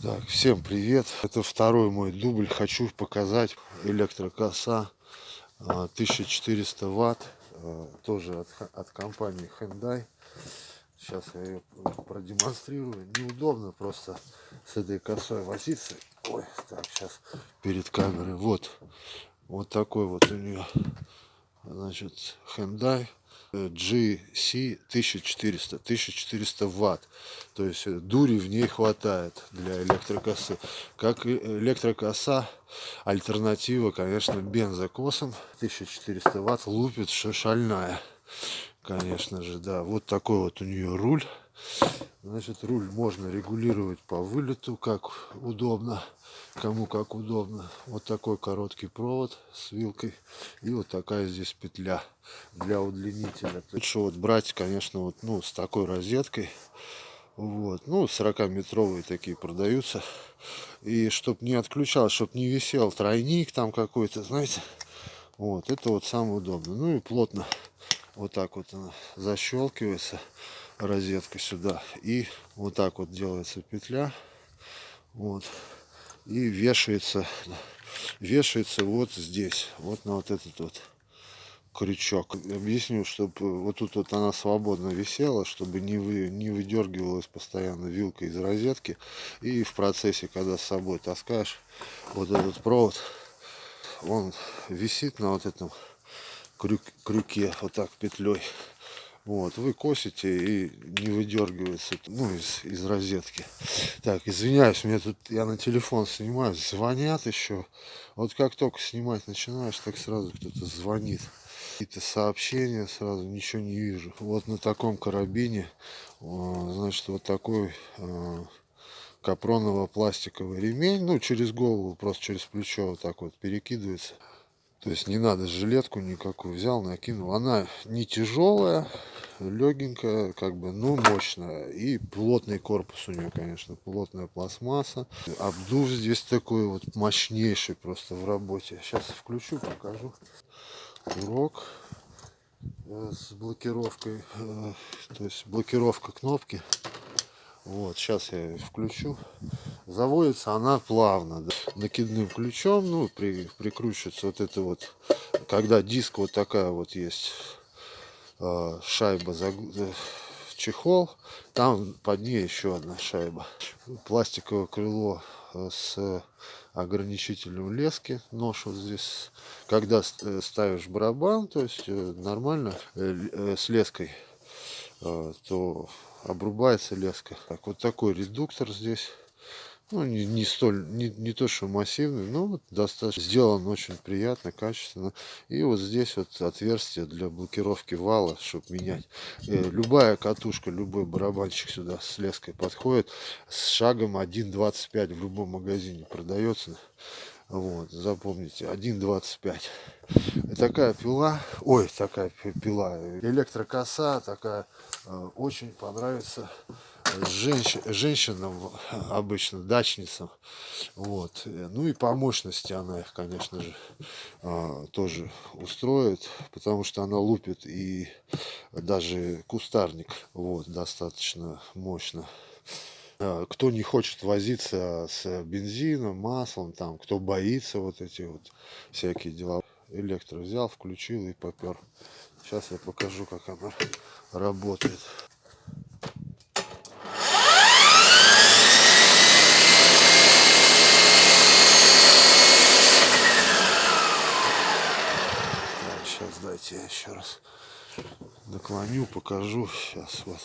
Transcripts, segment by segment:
Так, всем привет. Это второй мой дубль. Хочу показать электрокоса 1400 а, ватт. А, тоже от, от компании Hyundai. Сейчас я ее продемонстрирую. Неудобно просто с этой косой возиться. Ой, так, сейчас перед камерой. Вот. Вот такой вот у нее. Значит, Hyundai GC 1400, 1400 ватт. То есть э, дури в ней хватает для электрокосы. Как электрокоса, альтернатива, конечно, бензокосам. 1400 ватт лупит шальная. Конечно же, да. Вот такой вот у нее руль. Значит, руль можно регулировать по вылету, как удобно, кому как удобно. Вот такой короткий провод с вилкой и вот такая здесь петля для удлинителя. Лучше вот брать, конечно, вот ну с такой розеткой. Вот, ну 40-метровые такие продаются. И чтоб не отключал, чтоб не висел тройник там какой-то, знаете. Вот, это вот самое удобное. Ну и плотно вот так вот она защелкивается розетка сюда. И вот так вот делается петля. Вот. И вешается вешается вот здесь. Вот на вот этот вот крючок. Объясню чтобы вот тут вот она свободно висела чтобы не вы не выдергивалась постоянно вилка из розетки. И в процессе когда с собой таскаешь вот этот провод он висит на вот этом крюк, крюке вот так петлей вот, вы косите и не выдергивается, ну, из, из розетки. Так, извиняюсь, мне тут, я на телефон снимаю, звонят еще. Вот как только снимать начинаешь, так сразу кто-то звонит. Какие-то сообщения, сразу ничего не вижу. Вот на таком карабине, значит, вот такой а, капроново-пластиковый ремень, ну, через голову, просто через плечо вот так вот перекидывается. То есть не надо жилетку никакую взял, накинул. Она не тяжелая, легенькая, как бы, ну мощная. И плотный корпус у нее, конечно, плотная пластмасса. Обдув здесь такой вот мощнейший просто в работе. Сейчас включу, покажу. Урок э, с блокировкой, э, то есть блокировка кнопки. Вот, сейчас я включу. Заводится она плавно, да, накидным ключом, ну, при, прикручивается вот это вот, когда диск вот такая вот есть, шайба, за, э, чехол, там под ней еще одна шайба. Пластиковое крыло э, с ограничителем лески, нож вот здесь, когда э, ставишь барабан, то есть нормально с леской, то обрубается леска. Так, вот такой редуктор здесь. Ну, не, не столь, не, не то, что массивный, но вот достаточно сделан очень приятно, качественно. И вот здесь вот отверстие для блокировки вала, чтобы менять. Э, любая катушка, любой барабанщик сюда с леской подходит. С шагом 1.25 в любом магазине продается. Вот, запомните, 1.25. Такая пила, ой, такая пила, электрокоса, такая, э, очень понравится женщ, женщинам обычно, дачницам. Вот. Ну и по мощности она их, конечно же, э, тоже устроит, потому что она лупит и даже кустарник, вот, достаточно мощно. А, кто не хочет возиться с бензином, маслом, там, кто боится вот эти вот всякие дела. Электро взял, включил и попер. Сейчас я покажу, как она работает. Так, дайте я еще раз наклоню, покажу. Сейчас вот.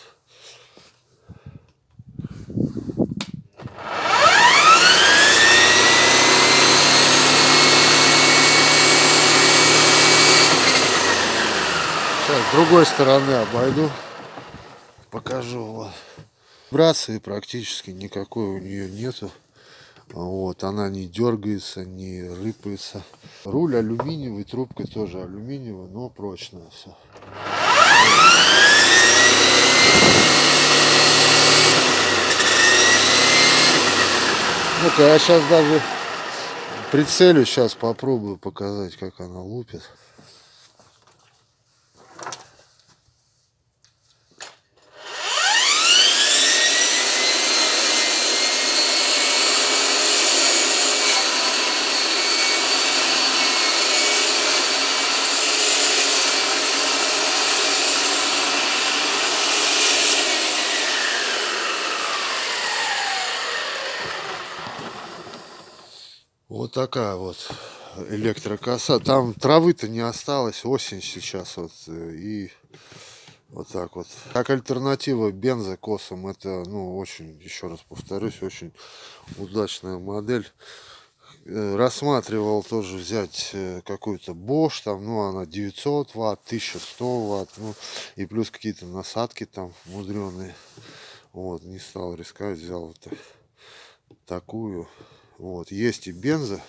Сейчас с другой стороны обойду, покажу. Вот. Вибрации практически никакой у нее нету. Вот, она не дергается, не рыпается. Руль алюминиевый, трубка тоже алюминиевая, но прочная все. Ну-ка, я сейчас даже прицелю, сейчас попробую показать, как она лупит. Такая вот электрокоса. Там травы-то не осталось, осень сейчас вот. э, И вот так вот. Как альтернатива бензокосам, это, ну, очень, еще раз повторюсь, очень удачная модель. Э, Рассматривал тоже взять э, какую-то Bosch, там, ну, она 900 ватт, 1100 ватт, ну, и плюс какие-то насадки там мудреные. Вот, не стал рисковать, взял вот так- такую. Вот, есть и бенза,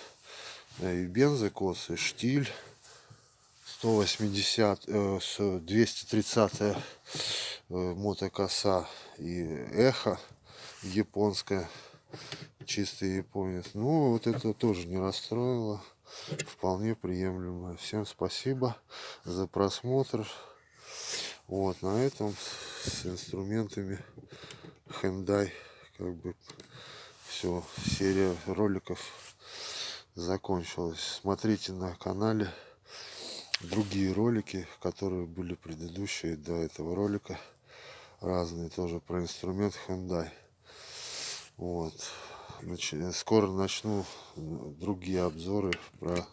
э, и бензокосы, штиль 180, э, с 230 э, мотокоса и эхо японская, чистый японец. Ну, вот это тоже не расстроило, вполне приемлемо. Всем спасибо за просмотр. Вот, на этом с инструментами Hyundai как бы все, серия роликов закончилась. Смотрите на канале другие ролики, которые были предыдущие до этого ролика. Разные тоже про инструмент Hyundai. Вот. Скоро начну другие обзоры про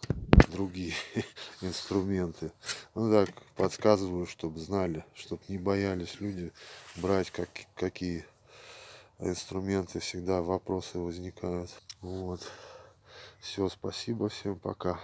другие инструменты. Ну так, подсказываю, чтобы знали, чтобы не боялись люди брать как, какие инструменты. Всегда вопросы возникают. Вот. Все, спасибо, всем пока.